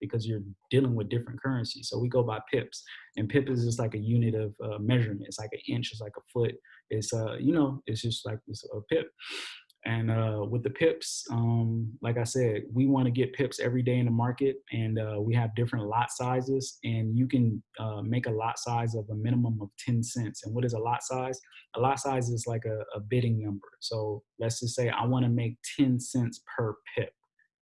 because you're dealing with different currencies. So we go by pips. And pip is just like a unit of uh, measurement. It's like an inch, it's like a foot. It's, uh, you know, it's just like it's a pip. And uh, with the pips, um, like I said, we want to get pips every day in the market, and uh, we have different lot sizes. And you can uh, make a lot size of a minimum of 10 cents. And what is a lot size? A lot size is like a, a bidding number. So let's just say I want to make 10 cents per pip,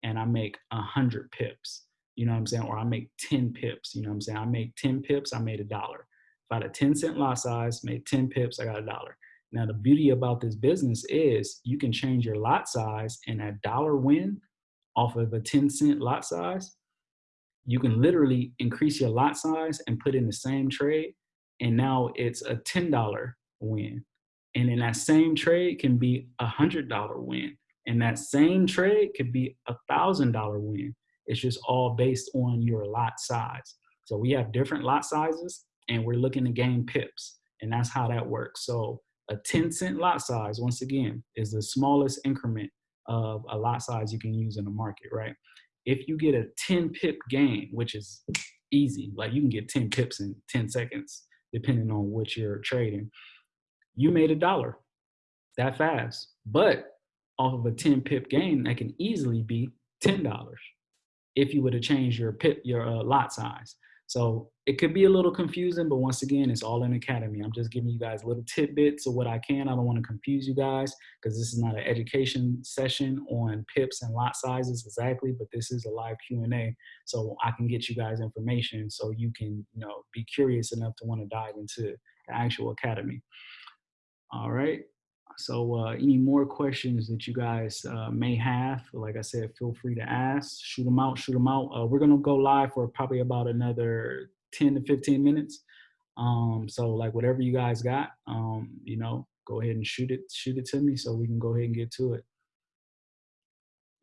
and I make 100 pips. You know what I'm saying? Or I make 10 pips. You know what I'm saying? I make 10 pips, I made a dollar. If I had a 10 cent lot size, made 10 pips, I got a dollar. Now, the beauty about this business is you can change your lot size and a dollar win off of a 10 cent lot size. You can literally increase your lot size and put in the same trade. And now it's a $10 win. And in that same trade can be a $100 win. And that same trade could be a $1,000 win. It's just all based on your lot size. So we have different lot sizes and we're looking to gain pips. And that's how that works. So a 10 cent lot size, once again, is the smallest increment of a lot size you can use in the market, right? If you get a 10 pip gain, which is easy, like you can get 10 pips in 10 seconds, depending on what you're trading, you made a dollar that fast. But off of a 10 pip gain, that can easily be $10 if you were to change your pip, your uh, lot size. So it could be a little confusing, but once again, it's all in Academy. I'm just giving you guys little tidbits of what I can. I don't want to confuse you guys because this is not an education session on pips and lot sizes exactly, but this is a live Q&A. So I can get you guys information so you can, you know, be curious enough to want to dive into the actual Academy. All right. So uh, any more questions that you guys uh, may have, like I said, feel free to ask, shoot them out, shoot them out. Uh, we're gonna go live for probably about another 10 to 15 minutes. Um, so like whatever you guys got, um, you know, go ahead and shoot it, shoot it to me so we can go ahead and get to it.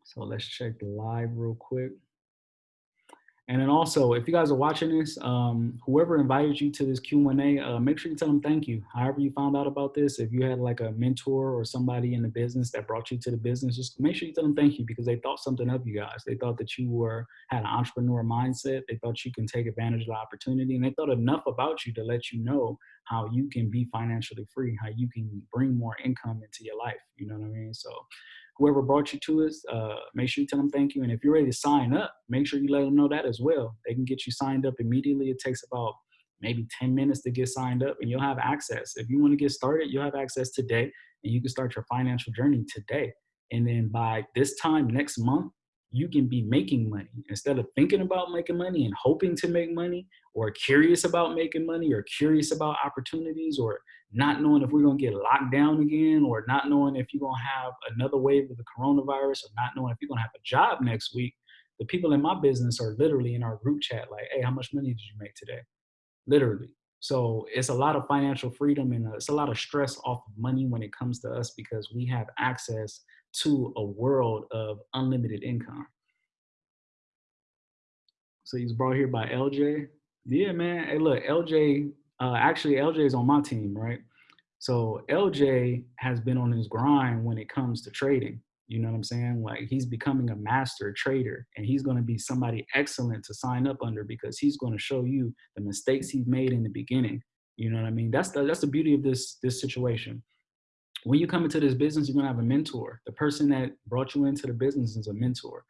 So let's check the live real quick. And then also, if you guys are watching this, um, whoever invited you to this Q&A, uh, make sure you tell them thank you. However you found out about this, if you had like a mentor or somebody in the business that brought you to the business, just make sure you tell them thank you because they thought something of you guys. They thought that you were had an entrepreneur mindset. They thought you can take advantage of the opportunity and they thought enough about you to let you know how you can be financially free, how you can bring more income into your life. You know what I mean? So whoever brought you to us, uh, make sure you tell them thank you. And if you're ready to sign up, make sure you let them know that as well. They can get you signed up immediately. It takes about maybe 10 minutes to get signed up and you'll have access. If you want to get started, you'll have access today and you can start your financial journey today. And then by this time next month, you can be making money. Instead of thinking about making money and hoping to make money or curious about making money or curious about opportunities or not knowing if we're going to get locked down again or not knowing if you're going to have another wave of the coronavirus or not knowing if you're going to have a job next week the people in my business are literally in our group chat like hey how much money did you make today? Literally. So it's a lot of financial freedom and it's a lot of stress off of money when it comes to us because we have access to a world of unlimited income. So he's brought here by LJ. Yeah, man. Hey, look, LJ, uh, actually, LJ is on my team, right? So LJ has been on his grind when it comes to trading. You know what I'm saying? Like he's becoming a master trader and he's going to be somebody excellent to sign up under because he's going to show you the mistakes he made in the beginning. You know what I mean? That's the, that's the beauty of this, this situation. When you come into this business, you're to have a mentor. The person that brought you into the business is a mentor.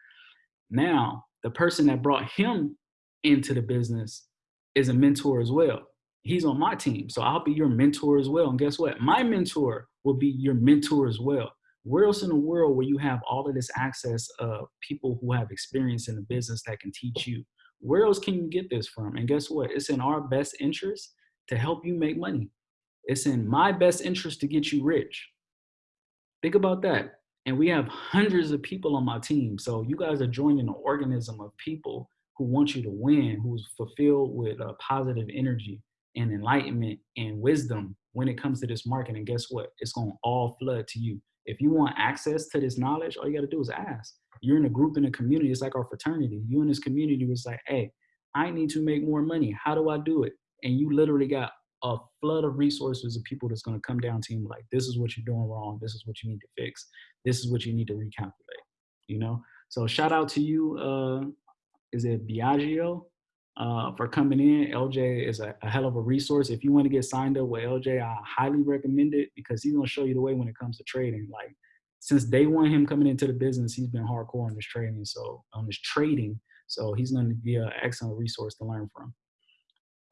Now, the person that brought him into the business is a mentor as well. He's on my team. So I'll be your mentor as well. And guess what? My mentor will be your mentor as well where else in the world where you have all of this access of people who have experience in the business that can teach you? Where else can you get this from? And guess what? It's in our best interest to help you make money. It's in my best interest to get you rich. Think about that. And we have hundreds of people on my team. So you guys are joining an organism of people who want you to win, who's fulfilled with a positive energy and enlightenment and wisdom when it comes to this market. And guess what? It's going to all flood to you. If you want access to this knowledge, all you got to do is ask. You're in a group in a community. It's like our fraternity. You in this community was like, hey, I need to make more money. How do I do it? And you literally got a flood of resources of people that's going to come down to you like, this is what you're doing wrong. This is what you need to fix. This is what you need to recalculate. You know. So shout out to you. Uh, is it Biagio? uh, for coming in. LJ is a, a, hell of a resource. If you want to get signed up with LJ, I highly recommend it because he's going to show you the way when it comes to trading. Like since day one, him coming into the business, he's been hardcore on this trading. So on this trading, so he's going to be an excellent resource to learn from.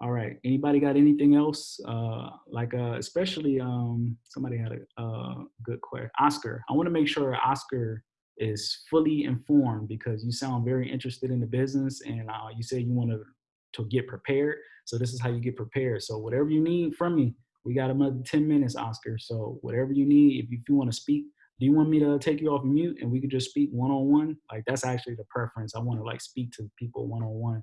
All right. Anybody got anything else? Uh, like, uh, especially um, somebody had a uh, good question. Oscar, I want to make sure Oscar is fully informed because you sound very interested in the business and uh, you said you want to to get prepared. So this is how you get prepared. So whatever you need from me, we got another 10 minutes, Oscar. So whatever you need, if you, if you want to speak, do you want me to take you off mute and we could just speak one-on-one? -on -one? Like that's actually the preference. I want to like speak to people one-on-one -on -one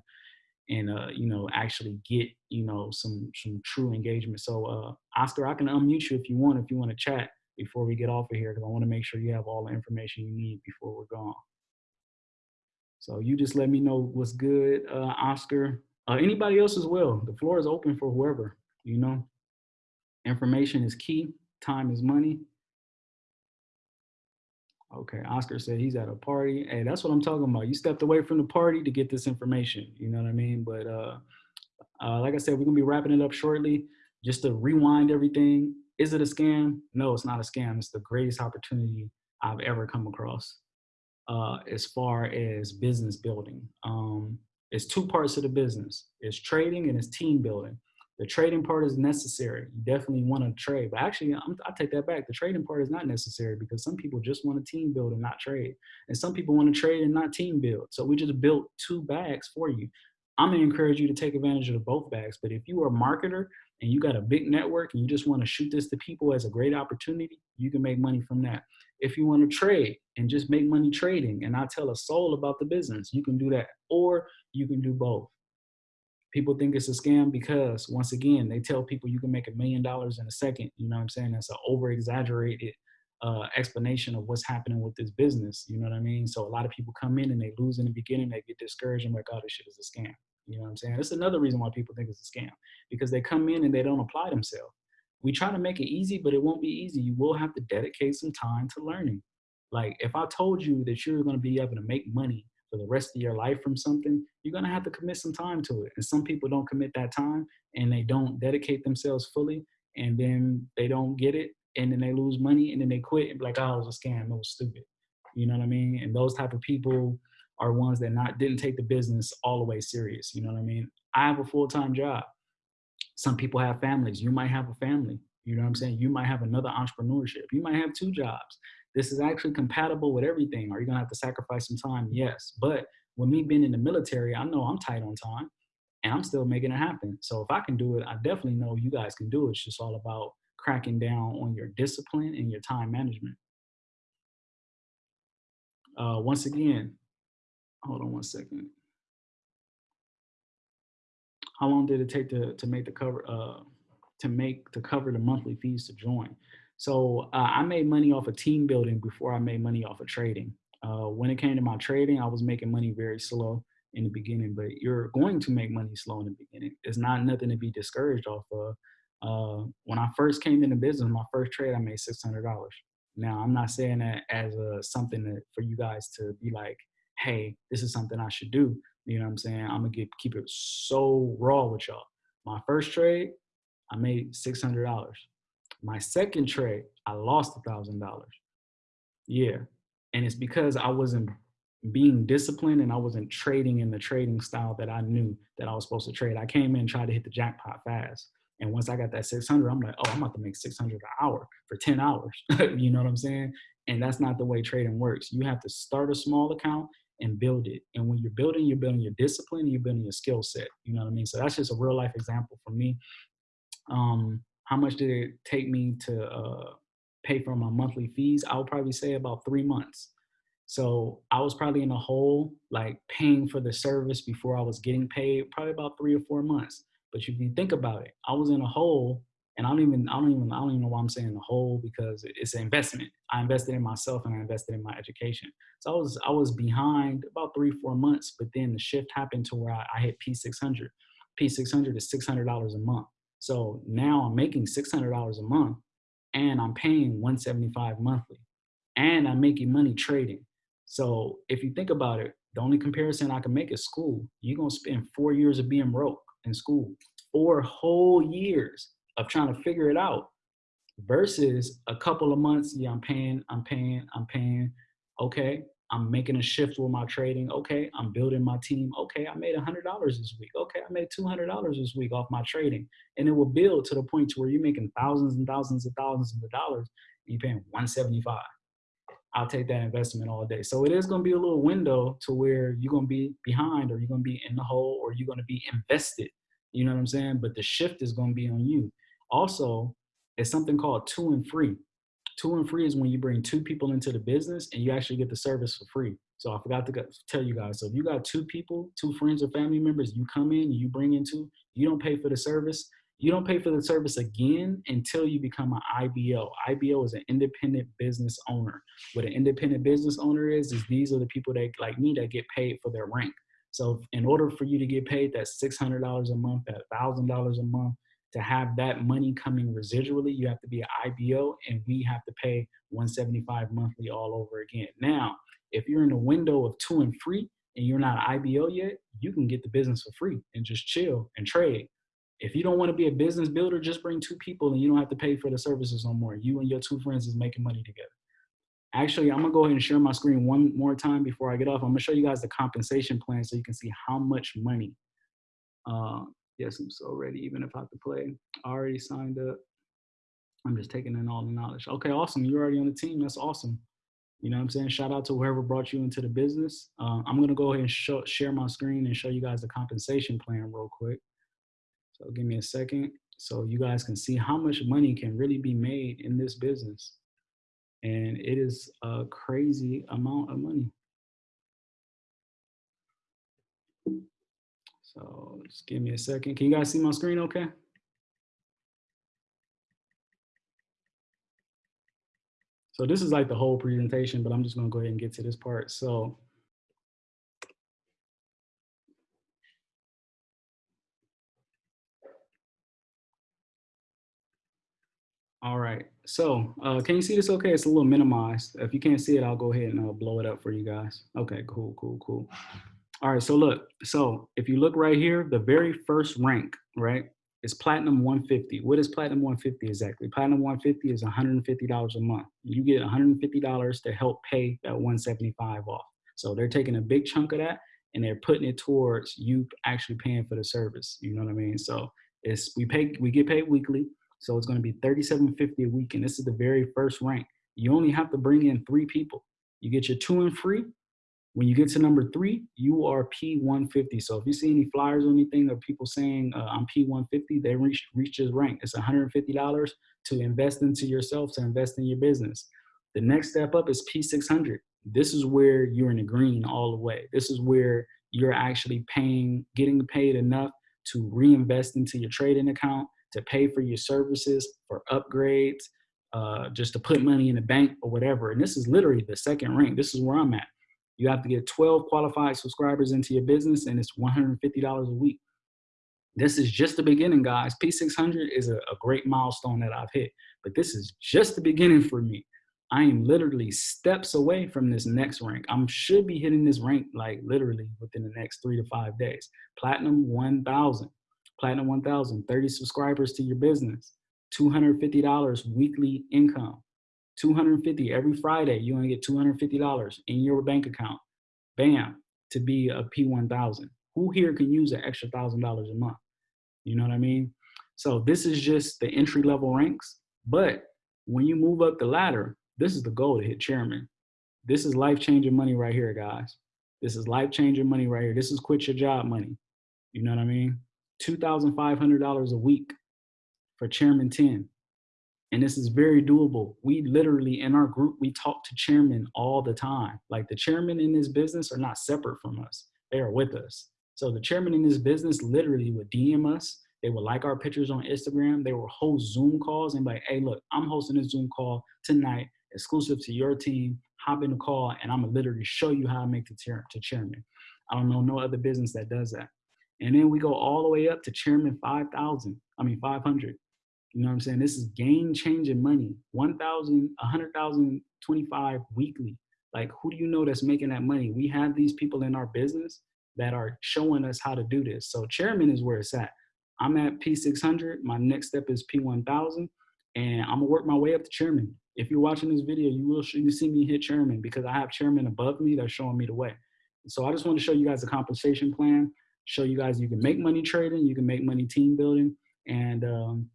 and, uh, you know, actually get, you know, some, some true engagement. So uh, Oscar, I can unmute you if you want, if you want to chat before we get off of here, because I want to make sure you have all the information you need before we're gone. So you just let me know what's good, uh, Oscar uh, anybody else as well. The floor is open for whoever, you know. Information is key, time is money. Okay, Oscar said he's at a party. Hey, that's what I'm talking about. You stepped away from the party to get this information, you know what I mean? But uh, uh, like I said, we're gonna be wrapping it up shortly. Just to rewind everything, is it a scam? No, it's not a scam. It's the greatest opportunity I've ever come across uh, as far as business building. Um, it's two parts of the business. It's trading and it's team building. The trading part is necessary. You definitely want to trade, but actually, I'm, I take that back. The trading part is not necessary because some people just want to team build and not trade, and some people want to trade and not team build. So we just built two bags for you. I'm gonna encourage you to take advantage of both bags. But if you are a marketer and you got a big network and you just want to shoot this to people as a great opportunity, you can make money from that. If you want to trade and just make money trading and not tell a soul about the business, you can do that. Or you can do both. People think it's a scam because once again, they tell people you can make a million dollars in a second. You know what I'm saying? That's an over exaggerated uh, explanation of what's happening with this business. You know what I mean? So a lot of people come in and they lose in the beginning, they get discouraged and like, oh, this shit is a scam. You know what I'm saying? That's another reason why people think it's a scam because they come in and they don't apply themselves. We try to make it easy, but it won't be easy. You will have to dedicate some time to learning. Like if I told you that you're going to be able to make money for the rest of your life from something, you're to have to commit some time to it. And some people don't commit that time and they don't dedicate themselves fully and then they don't get it and then they lose money and then they quit and be like, oh, it was a scam. It was stupid. You know what I mean? And those type of people are ones that not didn't take the business all the way serious. You know what I mean? I have a full-time job. Some people have families. You might have a family. You know what I'm saying? You might have another entrepreneurship. You might have two jobs this is actually compatible with everything. Are you gonna have to sacrifice some time? Yes. But with me being in the military, I know I'm tight on time and I'm still making it happen. So if I can do it, I definitely know you guys can do it. It's just all about cracking down on your discipline and your time management. Uh, once again, hold on one second. How long did it take to, to make the cover, uh, to make, to cover the monthly fees to join? So uh, I made money off of team building before I made money off of trading. Uh, when it came to my trading, I was making money very slow in the beginning, but you're going to make money slow in the beginning. It's not nothing to be discouraged off of. Uh, when I first came into business, my first trade, I made $600. Now, I'm not saying that as a something that for you guys to be like, hey, this is something I should do. You know what I'm saying? I'm gonna get keep it so raw with y'all. My first trade, I made six hundred dollars. My second trade, I lost a thousand dollars. Yeah, and it's because I wasn't being disciplined and I wasn't trading in the trading style that I knew that I was supposed to trade. I came in tried to hit the jackpot fast. And once I got that 600, I'm like, oh, I'm about to make 600 an hour for 10 hours. you know what I'm saying? And that's not the way trading works. You have to start a small account and build it. And when you're building, you're building your discipline, you're building your skill set. You know what I mean? So that's just a real life example for me. Um, how much did it take me to uh, pay for my monthly fees? I would probably say about three months. So I was probably in a hole, like paying for the service before I was getting paid, probably about three or four months. But if you think about it, I was in a hole, and I don't even, I don't even, I don't even know why I'm saying the hole because it's an investment. I invested in myself and I invested in my education. So I was, I was behind about three, four months. But then the shift happened to where I, I hit P600. P600 is $600 a month. So now I'm making $600 a month, and I'm paying 175 monthly, and I'm making money trading. So if you think about it, the only comparison I can make is school. You're gonna spend four years of being broke in school, or whole years of trying to figure it out versus a couple of months. Yeah, I'm paying, I'm paying, I'm paying. Okay, I'm making a shift with my trading. Okay, I'm building my team. Okay, I made $100 this week. Okay, I made $200 this week off my trading. And it will build to the point to where you're making thousands and thousands and thousands of dollars and you're paying 175. I'll take that investment all day. So it is going to be a little window to where you're going to be behind or you're going to be in the hole or you're going to be invested. You know what I'm saying? But the shift is going to be on you. Also, it's something called two and free. Two and free is when you bring two people into the business and you actually get the service for free. So I forgot to tell you guys. So if you got two people, two friends or family members, you come in, you bring in two, you don't pay for the service. You don't pay for the service again until you become an IBO. IBO is an independent business owner. What an independent business owner is, is these are the people that like me that get paid for their rank. So in order for you to get paid that $600 a month, that $1,000 a month, to have that money coming residually, you have to be an IBO and we have to pay 175 monthly all over again. Now, if you're in the window of two and free and you're not an IBO yet, you can get the business for free and just chill and trade if you don't want to be a business builder, just bring two people and you don't have to pay for the services no more. You and your two friends is making money together. Actually, I'm gonna go ahead and share my screen one more time before I get off. I'm gonna show you guys the compensation plan so you can see how much money. Uh, yes, I'm so ready, even if I have to play. I already signed up. I'm just taking in all the knowledge. Okay, awesome. You're already on the team. That's awesome. You know what I'm saying? Shout out to whoever brought you into the business. Uh, I'm gonna go ahead and show, share my screen and show you guys the compensation plan real quick. So give me a second so you guys can see how much money can really be made in this business. And it is a crazy amount of money. So just give me a second. Can you guys see my screen okay? So this is like the whole presentation, but I'm just gonna go ahead and get to this part. So All right, so uh, can you see this okay? It's a little minimized. If you can't see it, I'll go ahead and I'll blow it up for you guys. Okay, cool, cool, cool. All right, so look, so if you look right here, the very first rank, right, is Platinum 150. What is Platinum 150 exactly? Platinum 150 is $150 a month. You get $150 to help pay that 175 off. So they're taking a big chunk of that and they're putting it towards you actually paying for the service. You know what I mean? So it's we pay we get paid weekly. So it's going to be 37.50 a week. And this is the very first rank. You only have to bring in three people. You get your two and free. When you get to number three, you are P150. So if you see any flyers or anything of people saying uh, I'm P150, they reach reach this rank. It's $150 to invest into yourself, to invest in your business. The next step up is P600. This is where you're in the green all the way. This is where you're actually paying, getting paid enough to reinvest into your trading account, to pay for your services, for upgrades, uh, just to put money in the bank or whatever. And this is literally the second rank. This is where I'm at. You have to get 12 qualified subscribers into your business and it's $150 a week. This is just the beginning, guys. P600 is a, a great milestone that I've hit, but this is just the beginning for me. I am literally steps away from this next rank. I should be hitting this rank like literally within the next three to five days. Platinum 1000, Platinum 1000, 30 subscribers to your business, $250 weekly income, 250 every Friday. you're gonna get $250 in your bank account. Bam, to be a P1000. Who here can use an extra $1,000 a month? You know what I mean? So this is just the entry level ranks. But when you move up the ladder, this is the goal to hit chairman. This is life changing money right here, guys. This is life changing money right here. This is quit your job money. You know what I mean? $2,500 a week for chairman 10. And this is very doable. We literally, in our group, we talk to chairman all the time. Like the chairman in this business are not separate from us. They are with us. So the chairman in this business literally would DM us. They would like our pictures on Instagram. They will host Zoom calls and be like, hey, look, I'm hosting a Zoom call tonight exclusive to your team. Hop in the call, and I'm gonna literally show you how to make the chair to chairman. I don't know no other business that does that. And then we go all the way up to chairman 5,000. I mean 500. You know what I'm saying? This is game changing money. 1,000, 100,000, 25 weekly. Like who do you know that's making that money? We have these people in our business that are showing us how to do this. So chairman is where it's at. I'm at P600. My next step is P1000 and I'm gonna work my way up to chairman if you're watching this video, you will you see me hit chairman because I have chairman above me that's showing me the way. So I just want to show you guys a compensation plan, show you guys you can make money trading, you can make money team building, and um,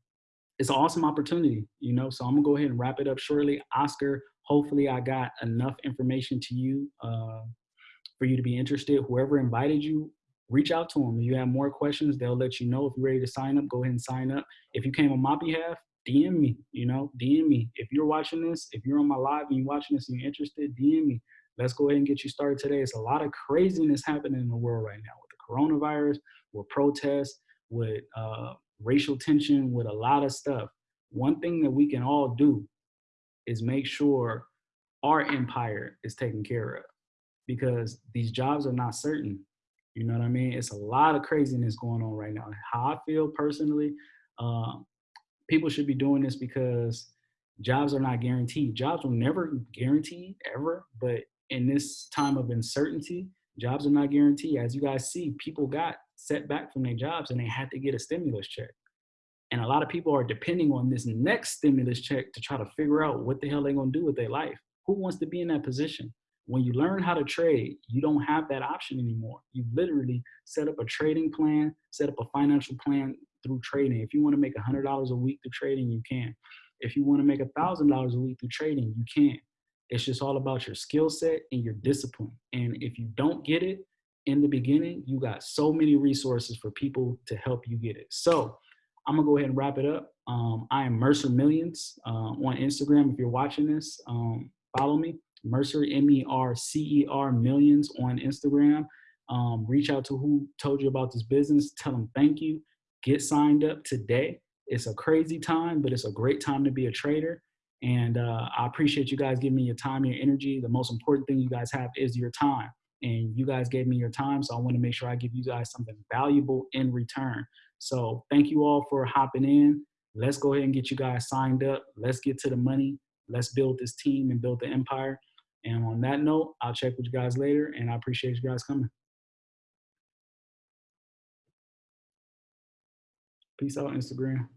it's an awesome opportunity, you know. So I'm gonna go ahead and wrap it up shortly. Oscar, hopefully I got enough information to you uh, for you to be interested. Whoever invited you, reach out to them. If you have more questions, they'll let you know. If you're ready to sign up, go ahead and sign up. If you came on my behalf, DM me, you know, DM me. If you're watching this, if you're on my live and you're watching this and you're interested, DM me. Let's go ahead and get you started today. It's a lot of craziness happening in the world right now with the coronavirus, with protests, with uh, racial tension, with a lot of stuff. One thing that we can all do is make sure our empire is taken care of because these jobs are not certain. You know what I mean? It's a lot of craziness going on right now. How I feel personally, um, people should be doing this because jobs are not guaranteed. Jobs will never guaranteed ever, but in this time of uncertainty, jobs are not guaranteed. As you guys see, people got set back from their jobs and they had to get a stimulus check. And a lot of people are depending on this next stimulus check to try to figure out what the hell they're gonna do with their life. Who wants to be in that position? When you learn how to trade, you don't have that option anymore. You literally set up a trading plan, set up a financial plan through trading. If you want to make $100 a week through trading, you can. If you want to make $1,000 a week through trading, you can. It's just all about your skill set and your discipline. And if you don't get it in the beginning, you got so many resources for people to help you get it. So I'm gonna go ahead and wrap it up. Um, I am Mercer Millions uh, on Instagram. If you're watching this, um, follow me. Mercer, M-E-R-C-E-R Millions on Instagram. Um, reach out to who told you about this business. Tell them thank you. Get signed up today. It's a crazy time, but it's a great time to be a trader. And uh, I appreciate you guys giving me your time, your energy. The most important thing you guys have is your time. And you guys gave me your time, so I want to make sure I give you guys something valuable in return. So thank you all for hopping in. Let's go ahead and get you guys signed up. Let's get to the money. Let's build this team and build the empire. And on that note, I'll check with you guys later, and I appreciate you guys coming. Peace out, Instagram.